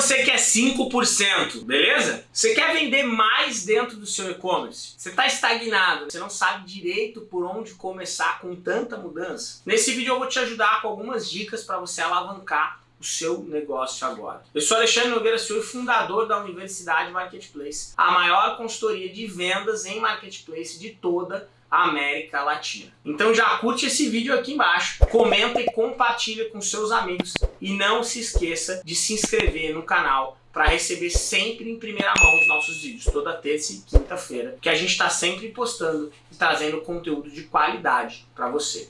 você quer 5%, beleza? Você quer vender mais dentro do seu e-commerce? Você está estagnado, você não sabe direito por onde começar com tanta mudança? Nesse vídeo eu vou te ajudar com algumas dicas para você alavancar o seu negócio agora. Eu sou Alexandre Nogueira Silva, fundador da Universidade Marketplace, a maior consultoria de vendas em Marketplace de toda a América Latina. Então já curte esse vídeo aqui embaixo, comenta e compartilha com seus amigos e não se esqueça de se inscrever no canal para receber sempre em primeira mão os nossos vídeos, toda terça e quinta-feira, que a gente está sempre postando e trazendo conteúdo de qualidade para você.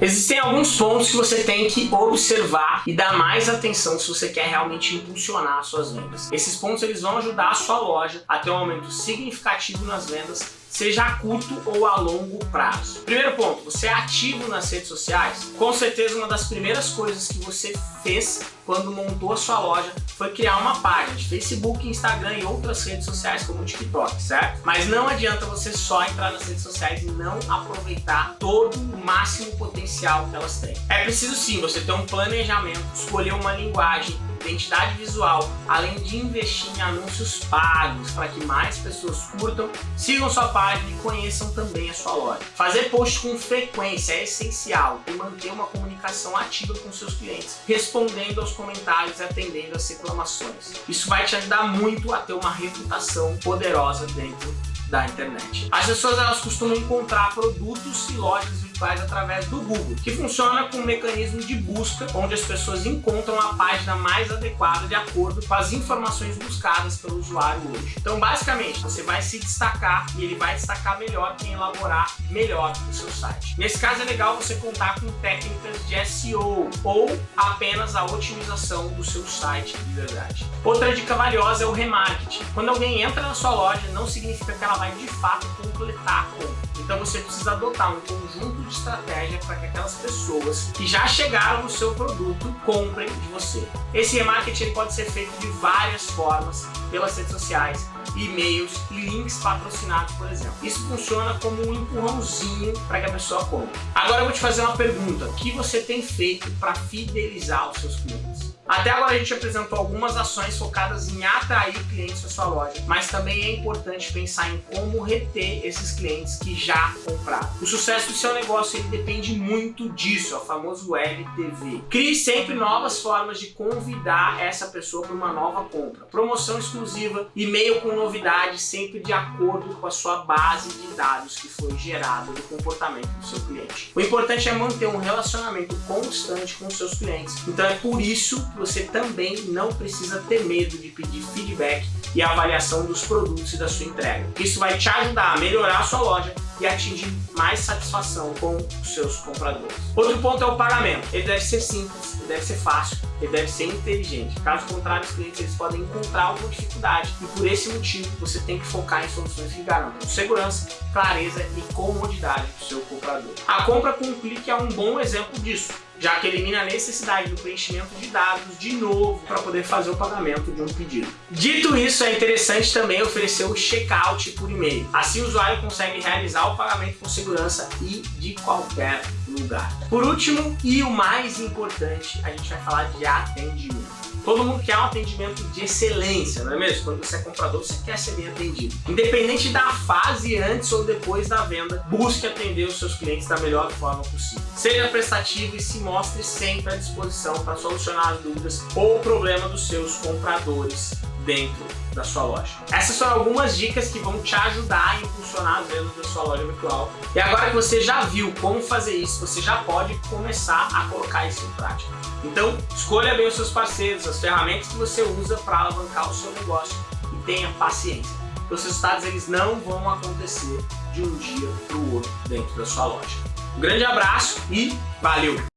Existem alguns pontos que você tem que observar e dar mais atenção se você quer realmente impulsionar as suas vendas. Esses pontos eles vão ajudar a sua loja a ter um aumento significativo nas vendas seja a curto ou a longo prazo. Primeiro ponto, você é ativo nas redes sociais? Com certeza uma das primeiras coisas que você fez quando montou a sua loja foi criar uma página de Facebook, Instagram e outras redes sociais como o TikTok, certo? Mas não adianta você só entrar nas redes sociais e não aproveitar todo o máximo potencial que elas têm. É preciso sim você ter um planejamento, escolher uma linguagem, identidade visual, além de investir em anúncios pagos para que mais pessoas curtam, sigam sua página e conheçam também a sua loja. Fazer posts com frequência é essencial e manter uma comunicação ativa com seus clientes, respondendo aos comentários e atendendo às reclamações. Isso vai te ajudar muito a ter uma reputação poderosa dentro da internet. As pessoas elas costumam encontrar produtos e lojas faz através do Google, que funciona com um mecanismo de busca, onde as pessoas encontram a página mais adequada de acordo com as informações buscadas pelo usuário hoje. Então, basicamente, você vai se destacar e ele vai destacar melhor quem elaborar melhor o seu site. Nesse caso, é legal você contar com técnicas de SEO ou apenas a otimização do seu site de verdade. Outra dica valiosa é o remarketing. Quando alguém entra na sua loja, não significa que ela vai de fato completar a compra. Então você precisa adotar um conjunto de estratégia para que aquelas pessoas que já chegaram no seu produto comprem de você. Esse remarketing pode ser feito de várias formas, pelas redes sociais, e-mails e links patrocinados, por exemplo. Isso funciona como um empurrãozinho para que a pessoa compre. Agora eu vou te fazer uma pergunta. O que você tem feito para fidelizar os seus clientes? Até agora a gente apresentou algumas ações focadas em atrair clientes para sua loja, mas também é importante pensar em como reter esses clientes que já compraram. O sucesso do seu negócio ele depende muito disso, é o famoso LTV. Crie sempre novas formas de convidar essa pessoa para uma nova compra. Promoção exclusiva, e-mail com novidades, sempre de acordo com a sua base de dados que foi gerada do comportamento do seu cliente. O importante é manter um relacionamento constante com seus clientes. Então é por isso você também não precisa ter medo de pedir feedback e avaliação dos produtos e da sua entrega. Isso vai te ajudar a melhorar a sua loja e atingir mais satisfação com os seus compradores. Outro ponto é o pagamento. Ele deve ser simples, ele deve ser fácil, ele deve ser inteligente. Caso contrário, os clientes eles podem encontrar alguma dificuldade e por esse motivo você tem que focar em soluções que garantam segurança, clareza e comodidade para o seu comprador. A compra com um clique é um bom exemplo disso já que elimina a necessidade do preenchimento de dados de novo para poder fazer o pagamento de um pedido. Dito isso, é interessante também oferecer o checkout por e-mail. Assim o usuário consegue realizar o pagamento com segurança e de qualquer lugar. Por último, e o mais importante, a gente vai falar de atendimento. Todo mundo quer um atendimento de excelência, não é mesmo? Quando você é comprador, você quer ser bem atendido. Independente da fase antes ou depois da venda, busque atender os seus clientes da melhor forma possível. Seja prestativo e se mostre sempre à disposição para solucionar as dúvidas ou o problema dos seus compradores dentro da sua loja. Essas são algumas dicas que vão te ajudar a impulsionar as vendas da sua loja virtual. E agora que você já viu como fazer isso, você já pode começar a colocar isso em prática. Então, escolha bem os seus parceiros, as ferramentas que você usa para alavancar o seu negócio e tenha paciência. Porque os resultados eles não vão acontecer de um dia para o outro dentro da sua loja. Um grande abraço e valeu!